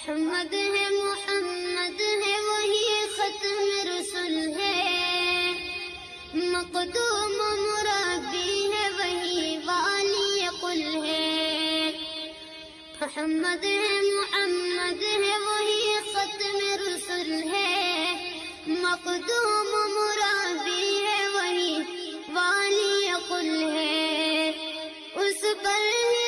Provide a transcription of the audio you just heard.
मोहम्मद है मोहम्मद है, वही खत्म रसुल है। मकदूम मुरादी है, वही वाली कुल है। मोहम्मद है मोहम्मद है, वही खत्म रसुल है। मकदूम मुरादी है, वही वाली कुल है। उस पर